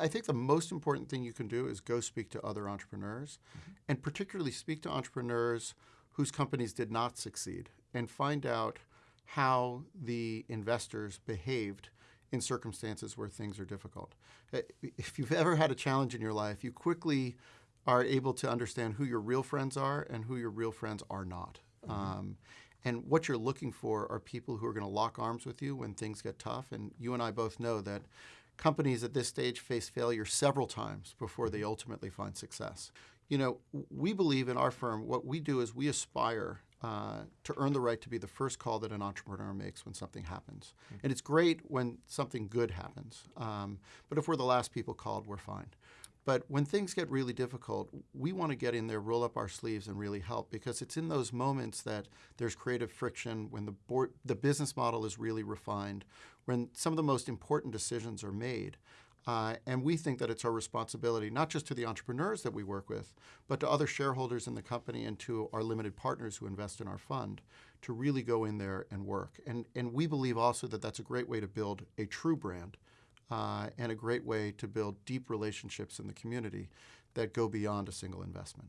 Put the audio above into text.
I think the most important thing you can do is go speak to other entrepreneurs, mm-hmm. and particularly speak to entrepreneurs whose companies did not succeed and find out how the investors behaved in circumstances where things are difficult. Uh, if you've ever had a challenge in your life, you quickly are able to understand who your real friends are and who your real friends are not. Mm-hmm. Um, and what you're looking for are people who are going to lock arms with you when things get tough. And you and I both know that companies at this stage face failure several times before they ultimately find success. You know, we believe in our firm, what we do is we aspire uh, to earn the right to be the first call that an entrepreneur makes when something happens. Mm-hmm. And it's great when something good happens. Um, but if we're the last people called, we're fine. But when things get really difficult, we want to get in there, roll up our sleeves, and really help because it's in those moments that there's creative friction, when the board, the business model is really refined, when some of the most important decisions are made. Uh, and we think that it's our responsibility, not just to the entrepreneurs that we work with, but to other shareholders in the company and to our limited partners who invest in our fund, to really go in there and work. And, and we believe also that that's a great way to build a true brand uh, and a great way to build deep relationships in the community that go beyond a single investment.